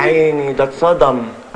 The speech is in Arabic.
عيني ده اتصدم